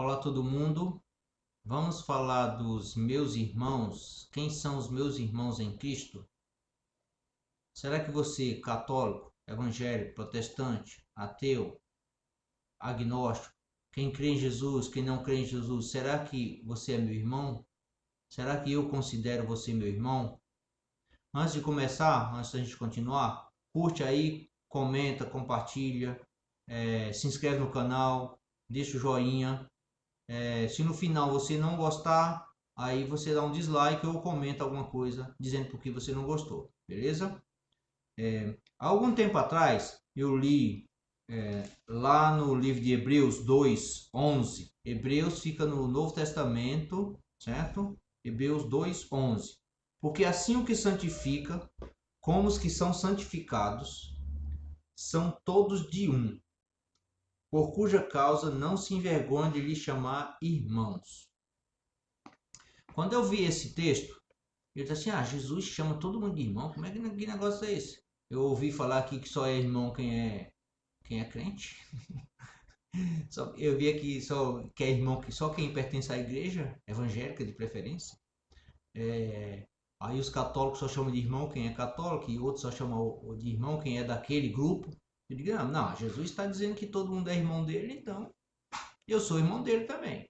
Olá todo mundo. Vamos falar dos meus irmãos. Quem são os meus irmãos em Cristo? Será que você, católico, evangélico, protestante, ateu, agnóstico, quem crê em Jesus, quem não crê em Jesus, será que você é meu irmão? Será que eu considero você meu irmão? Antes de começar, antes da gente continuar, curte aí, comenta, compartilha, é, se inscreve no canal, deixa o joinha, é, se no final você não gostar, aí você dá um dislike ou comenta alguma coisa dizendo por que você não gostou, beleza? É, algum tempo atrás eu li é, lá no livro de Hebreus 2, 11. Hebreus fica no Novo Testamento, certo? Hebreus 2, 11. Porque assim o que santifica, como os que são santificados, são todos de um, por cuja causa não se envergonha de lhe chamar irmãos. Quando eu vi esse texto, eu disse assim: Ah, Jesus chama todo mundo de irmão. Como é que, que negócio é esse? Eu ouvi falar aqui que só é irmão quem é quem é crente. só, eu vi aqui só que é irmão que só quem pertence à igreja evangélica de preferência. É, aí os católicos só chamam de irmão quem é católico e outros só chamam de irmão quem é daquele grupo. Eu digo, não, não Jesus está dizendo que todo mundo é irmão dele, então eu sou irmão dele também.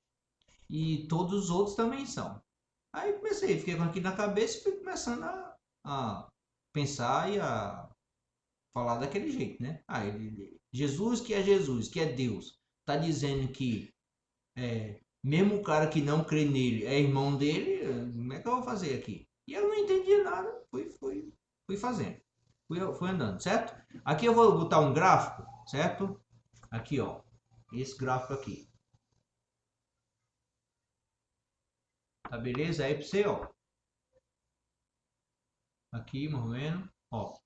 E todos os outros também são. Aí comecei, fiquei com aquilo na cabeça e fui começando a, a pensar e a falar daquele jeito, né? Ah, ele, Jesus que é Jesus, que é Deus, está dizendo que é, mesmo o cara que não crê nele é irmão dele, como é que eu vou fazer aqui? E eu não entendia nada, fui, fui, fui fazendo fui, fui andando, certo? Aqui eu vou botar um gráfico, certo? Aqui, ó. Esse gráfico aqui. Tá beleza? Aí pra você, ó. Aqui, mais ou menos, ó.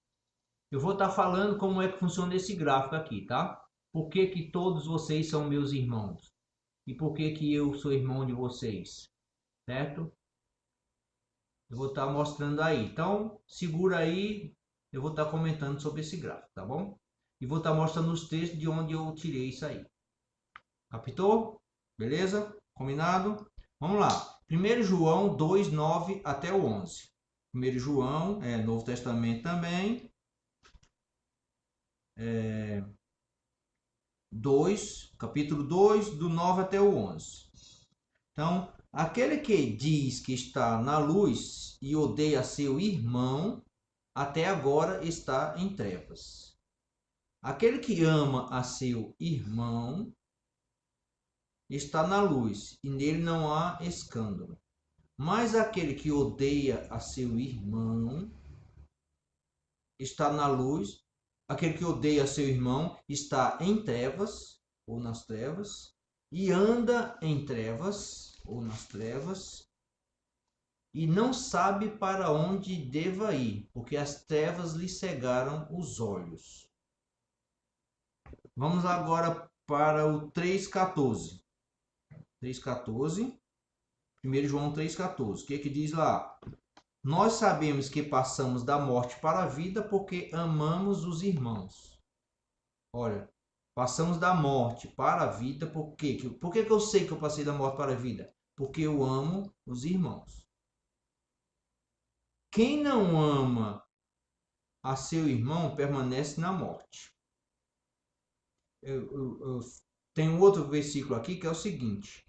Eu vou estar tá falando como é que funciona esse gráfico aqui, tá? Por que que todos vocês são meus irmãos? E por que que eu sou irmão de vocês? Certo? Eu vou estar tá mostrando aí. Então, segura aí, eu vou estar comentando sobre esse gráfico, tá bom? E vou estar mostrando os textos de onde eu tirei isso aí. Captou? Beleza? Combinado? Vamos lá. 1 João 2, 9 até o 11. 1 João, é Novo Testamento também. É, 2, capítulo 2, do 9 até o 11. Então, aquele que diz que está na luz e odeia seu irmão, até agora está em trevas. Aquele que ama a seu irmão está na luz, e nele não há escândalo. Mas aquele que odeia a seu irmão está na luz, aquele que odeia a seu irmão está em trevas, ou nas trevas, e anda em trevas, ou nas trevas, e não sabe para onde deva ir, porque as trevas lhe cegaram os olhos. Vamos agora para o 3,14. 3,14. 1 João 3,14. O que, é que diz lá? Nós sabemos que passamos da morte para a vida porque amamos os irmãos. Olha, passamos da morte para a vida por quê? Por que, que eu sei que eu passei da morte para a vida? Porque eu amo os irmãos. Quem não ama a seu irmão permanece na morte. Eu, eu, eu tenho outro versículo aqui que é o seguinte.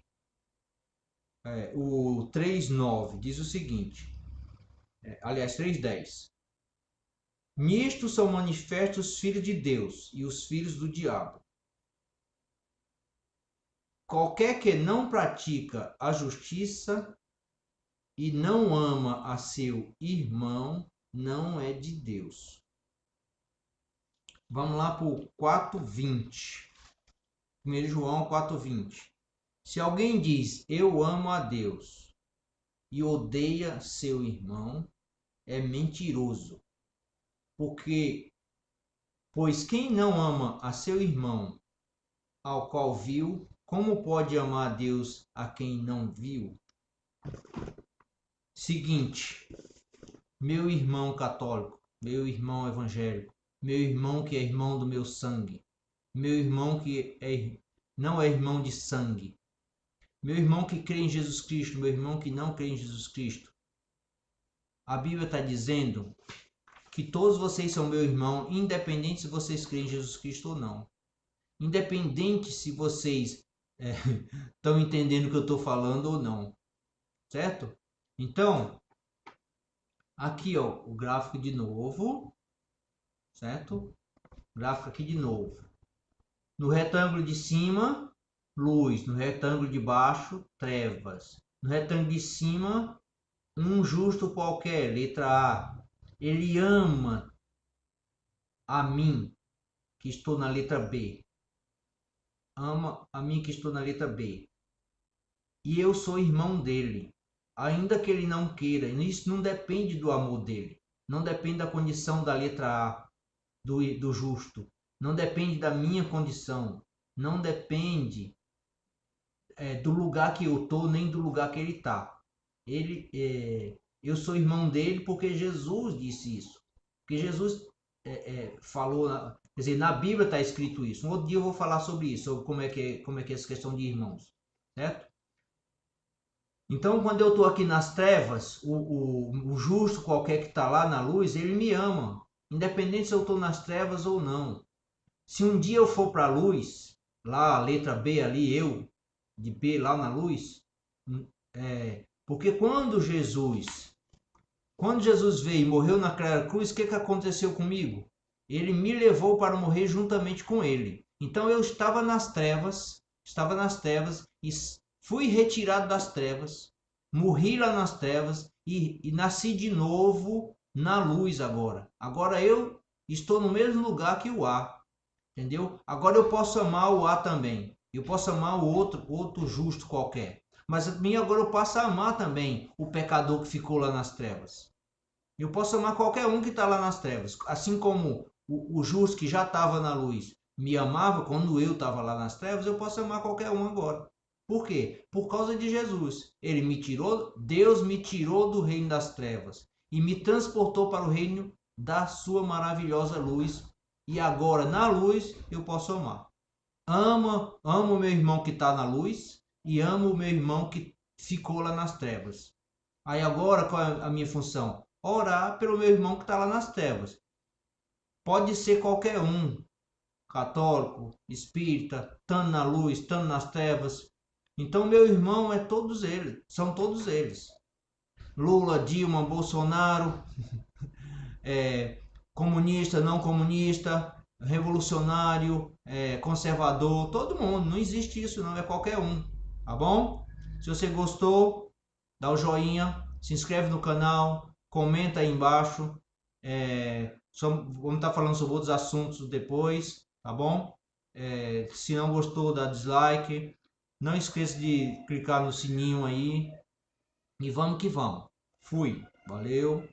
É, o 3,9 diz o seguinte. É, aliás, 3,10. Nisto são manifestos os filhos de Deus e os filhos do diabo. Qualquer que não pratica a justiça e não ama a seu irmão, não é de Deus. Vamos lá para o 4,20. 1 João 4,20. Se alguém diz eu amo a Deus e odeia seu irmão, é mentiroso. Porque, pois quem não ama a seu irmão, ao qual viu, como pode amar a Deus a quem não viu? Seguinte, meu irmão católico, meu irmão evangélico, meu irmão que é irmão do meu sangue, meu irmão que é, não é irmão de sangue, meu irmão que crê em Jesus Cristo, meu irmão que não crê em Jesus Cristo. A Bíblia está dizendo que todos vocês são meu irmão, independente se vocês creem em Jesus Cristo ou não. Independente se vocês estão é, entendendo o que eu estou falando ou não. Certo? Então, aqui ó, o gráfico de novo. Certo? Gráfico aqui de novo. No retângulo de cima, luz. No retângulo de baixo, trevas. No retângulo de cima, um justo qualquer, letra A. Ele ama a mim, que estou na letra B. Ama a mim que estou na letra B. E eu sou irmão dele. Ainda que ele não queira, isso não depende do amor dele. Não depende da condição da letra A, do, do justo. Não depende da minha condição. Não depende é, do lugar que eu estou, nem do lugar que ele está. Ele, é, eu sou irmão dele porque Jesus disse isso. Porque Jesus é, é, falou, quer dizer, na Bíblia está escrito isso. Um outro dia eu vou falar sobre isso, sobre como é que é, como é, que é essa questão de irmãos, certo? Então, quando eu estou aqui nas trevas, o, o, o justo qualquer que está lá na luz, ele me ama, independente se eu estou nas trevas ou não. Se um dia eu for para a luz, lá a letra B ali, eu, de B lá na luz, é, porque quando Jesus quando Jesus veio e morreu naquela cruz, o que, que aconteceu comigo? Ele me levou para morrer juntamente com ele. Então eu estava nas trevas, estava nas trevas e fui retirado das trevas, morri lá nas trevas e, e nasci de novo na luz agora. Agora eu estou no mesmo lugar que o A, entendeu? Agora eu posso amar o A também. Eu posso amar o outro, outro justo qualquer. Mas agora eu passo a amar também o pecador que ficou lá nas trevas. Eu posso amar qualquer um que está lá nas trevas. Assim como o, o justo que já estava na luz me amava quando eu estava lá nas trevas, eu posso amar qualquer um agora. Por quê? Por causa de Jesus. Ele me tirou, Deus me tirou do reino das trevas e me transportou para o reino da sua maravilhosa luz. E agora na luz eu posso amar. Ama, amo o meu irmão que está na luz e amo o meu irmão que ficou lá nas trevas. Aí agora qual é a minha função? Orar pelo meu irmão que está lá nas trevas. Pode ser qualquer um, católico, espírita, estando na luz, estando nas trevas. Então meu irmão é todos eles, são todos eles. Lula, Dilma, Bolsonaro, é, comunista, não comunista, revolucionário, é, conservador, todo mundo. Não existe isso, não é qualquer um tá bom? Se você gostou, dá o joinha, se inscreve no canal, comenta aí embaixo. É, vamos estar tá falando sobre outros assuntos depois, tá bom? É, se não gostou, dá dislike. Não esqueça de clicar no sininho aí. E vamos que vamos. Fui. Valeu.